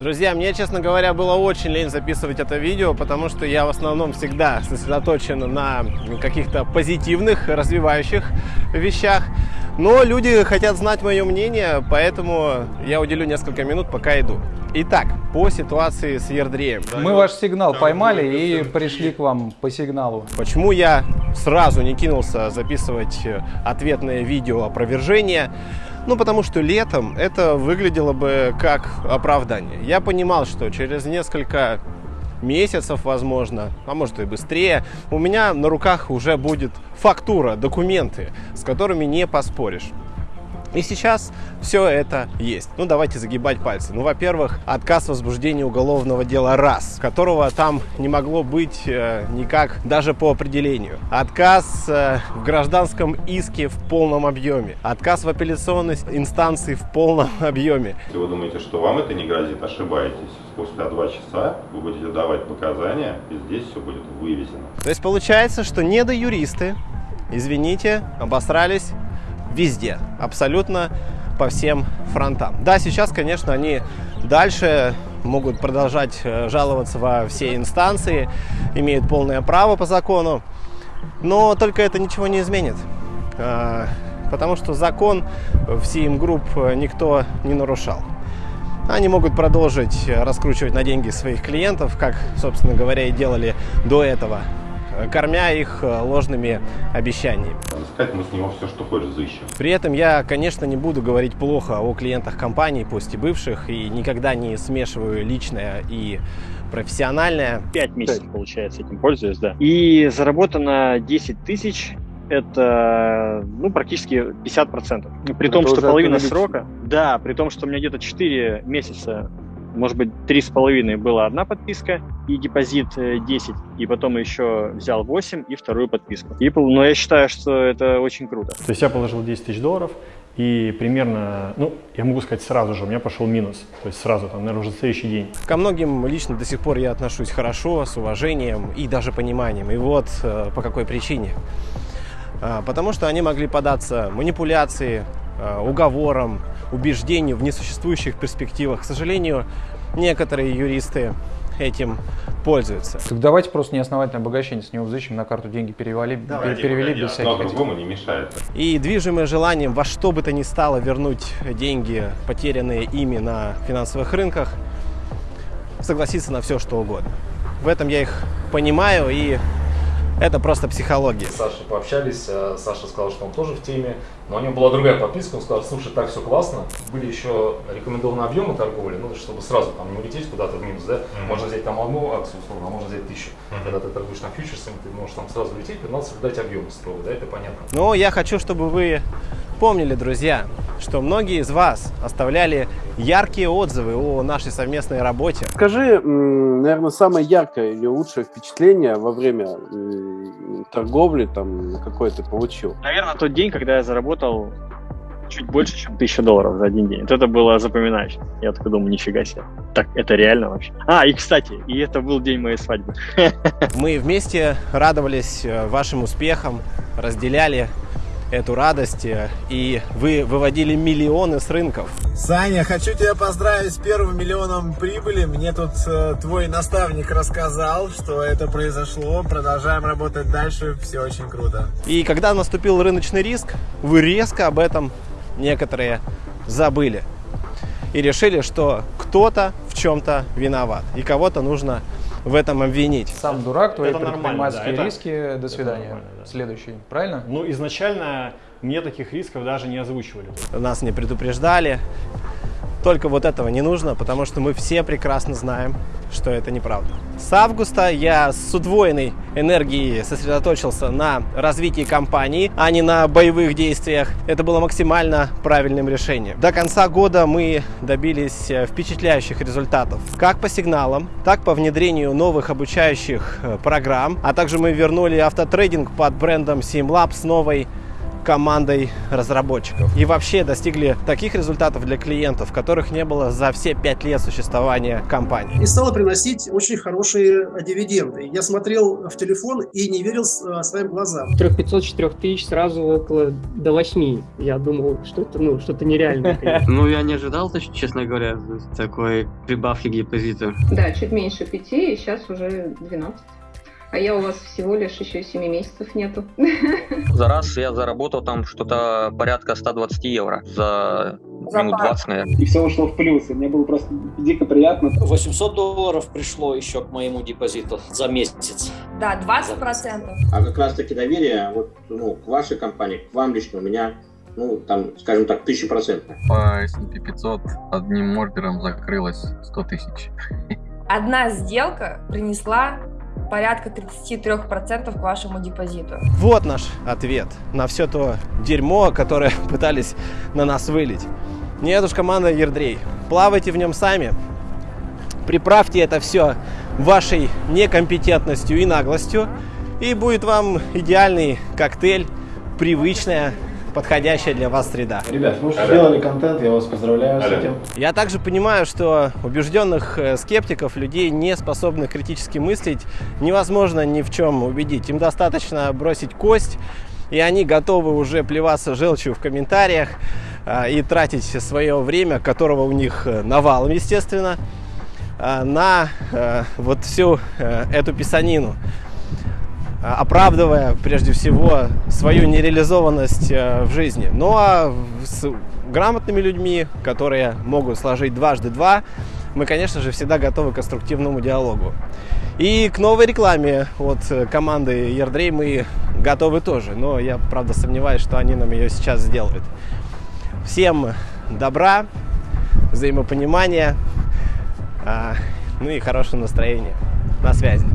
Друзья, мне, честно говоря, было очень лень записывать это видео, потому что я в основном всегда сосредоточен на каких-то позитивных, развивающих вещах. Но люди хотят знать мое мнение, поэтому я уделю несколько минут, пока иду. Итак, по ситуации с Ердреем. Мы ваш сигнал поймали и пришли к вам по сигналу. Почему я сразу не кинулся записывать ответное видео опровержения? Ну, потому что летом это выглядело бы как оправдание. Я понимал, что через несколько месяцев, возможно, а может и быстрее, у меня на руках уже будет фактура, документы, с которыми не поспоришь. И сейчас все это есть. Ну, давайте загибать пальцы. Ну, во-первых, отказ в возбуждении уголовного дела раз, которого там не могло быть э, никак даже по определению. Отказ э, в гражданском иске в полном объеме. Отказ в апелляционной инстанции в полном объеме. Если вы думаете, что вам это не грозит, ошибаетесь. Спустя два часа вы будете давать показания, и здесь все будет вывезено. То есть получается, что недоюристы, извините, обосрались везде, абсолютно по всем фронтам. Да, сейчас, конечно, они дальше могут продолжать э, жаловаться во все инстанции, имеют полное право по закону, но только это ничего не изменит, а, потому что закон в CM Group никто не нарушал. Они могут продолжить раскручивать на деньги своих клиентов, как, собственно говоря, и делали до этого кормя их э, ложными обещаниями. Искать мы с него все, что хочешь, взыщем. При этом я, конечно, не буду говорить плохо о клиентах компании, пусть и бывших, и никогда не смешиваю личное и профессиональное. Пять месяцев, получается, этим пользуюсь, да. И заработано 10 тысяч это ну, практически 50%. При это том, что половина срока, да, при том, что у меня где-то 4 месяца может быть, три с половиной была одна подписка и депозит 10, э, и потом еще взял 8 и вторую подписку. И, но я считаю, что это очень круто. То есть я положил 10 тысяч долларов, и примерно, ну, я могу сказать сразу же, у меня пошел минус. То есть сразу, там, наверное, уже следующий день. Ко многим лично до сих пор я отношусь хорошо, с уважением и даже пониманием. И вот э, по какой причине. А, потому что они могли податься манипуляции, э, уговорам, убеждению в несуществующих перспективах. К сожалению, некоторые юристы этим пользуются. Так давайте просто неосновательное обогащение с него взыщем, на карту деньги перевели, давайте, перевели без всяких... Другому не мешает. И движимое желанием во что бы то ни стало вернуть деньги, потерянные ими на финансовых рынках, согласиться на все, что угодно. В этом я их понимаю и это просто психология. С Сашей пообщались, э, Саша сказал, что он тоже в теме, но у него была другая подписка, он сказал, слушай, так все классно. Были еще рекомендованные объемы торговли, ну, чтобы сразу там не улететь куда-то в минус, да, mm-hmm. можно взять там одну акцию, условно, а можно взять тысячу. Mm-hmm. Когда ты торгуешь на фьючерсами, ты можешь там сразу улететь, но надо соблюдать объемы строго, да, это понятно. Но я хочу, чтобы вы помнили, друзья, что многие из вас оставляли яркие отзывы о нашей совместной работе. Скажи, наверное, самое яркое или лучшее впечатление во время торговли там какое ты получил? Наверное, тот день, когда я заработал чуть больше, чем 1000 долларов за один день. Вот это было запоминающее. Я такой думаю, нифига себе. Так, это реально вообще. А, и кстати, и это был день моей свадьбы. Мы вместе радовались э, вашим успехам, разделяли эту радость, э, и вы выводили миллионы с рынков. Саня, хочу тебя поздравить с первым миллионом прибыли. Мне тут э, твой наставник рассказал, что это произошло. Продолжаем работать дальше, все очень круто. И когда наступил рыночный риск, вы резко об этом некоторые забыли. И решили, что кто-то в чем-то виноват, и кого-то нужно в этом обвинить. Сам дурак, твои это предпринимательские да, риски, это, до свидания. Да. Следующий, правильно? Ну, изначально мне таких рисков даже не озвучивали. Нас не предупреждали. Только вот этого не нужно, потому что мы все прекрасно знаем, что это неправда. С августа я с удвоенной энергией сосредоточился на развитии компании, а не на боевых действиях. Это было максимально правильным решением. До конца года мы добились э, впечатляющих результатов. Как по сигналам, так по внедрению новых обучающих э, программ. А также мы вернули автотрейдинг под брендом SimLab с новой командой разработчиков. И вообще достигли таких результатов для клиентов, которых не было за все пять лет существования компании. И стало приносить очень хорошие дивиденды. Я смотрел в телефон и не верил своим глазам. 3500-4000 тысяч сразу около до 8. Я думал, что это ну, что-то нереальное. Ну, я не ожидал, честно говоря, такой прибавки к депозиту. Да, чуть меньше 5, и сейчас уже 12. А я у вас всего лишь еще 7 месяцев нету. За раз я заработал там что-то порядка 120 евро за минут 20, наверное. И все ушло в плюс, и мне было просто дико приятно. 800 долларов пришло еще к моему депозиту за месяц. Да, 20 процентов. А как раз таки доверие вот, ну, к вашей компании, к вам лично, у меня ну, там, скажем так, тысяча процентов. По S&P 500 одним ордером закрылось 100 тысяч. Одна сделка принесла порядка 33% к вашему депозиту. Вот наш ответ на все то дерьмо, которое пытались на нас вылить. Нет уж, команда Ердрей. Плавайте в нем сами. Приправьте это все вашей некомпетентностью и наглостью. И будет вам идеальный коктейль, привычная подходящая для вас среда. Ребят, вы уже сделали контент, я вас поздравляю Алло. с этим. Я также понимаю, что убежденных э, скептиков, людей, не способных критически мыслить, невозможно ни в чем убедить. Им достаточно бросить кость, и они готовы уже плеваться желчью в комментариях э, и тратить свое время, которого у них э, навалом, естественно, на вот всю эту писанину. А, оправдывая прежде всего свою нереализованность э, в жизни. Ну а с грамотными людьми, которые могут сложить дважды два, мы, конечно же, всегда готовы к конструктивному диалогу. И к новой рекламе от команды Ердрей мы готовы тоже, но я, правда, сомневаюсь, что они нам ее сейчас сделают. Всем добра, взаимопонимания, а, ну и хорошего настроения. На связи.